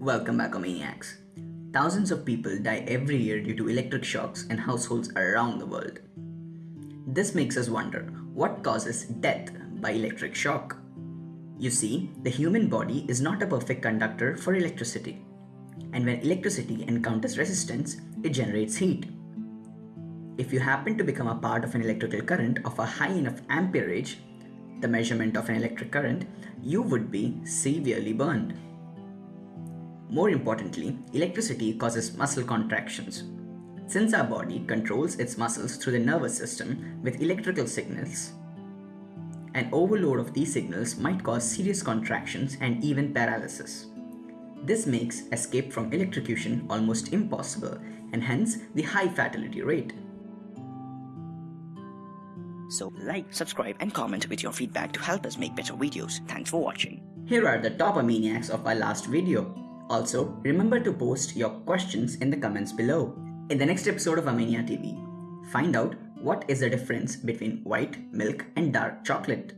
Welcome back, Omaniacs. Thousands of people die every year due to electric shocks in households around the world. This makes us wonder what causes death by electric shock? You see, the human body is not a perfect conductor for electricity. And when electricity encounters resistance, it generates heat. If you happen to become a part of an electrical current of a high enough amperage, the measurement of an electric current, you would be severely burned. More importantly, electricity causes muscle contractions. Since our body controls its muscles through the nervous system with electrical signals, an overload of these signals might cause serious contractions and even paralysis. This makes escape from electrocution almost impossible and hence the high fatality rate. So like, subscribe and comment with your feedback to help us make better videos. Thanks for watching. Here are the top maniacs of our last video. Also, remember to post your questions in the comments below. In the next episode of Amania TV, find out what is the difference between white milk and dark chocolate.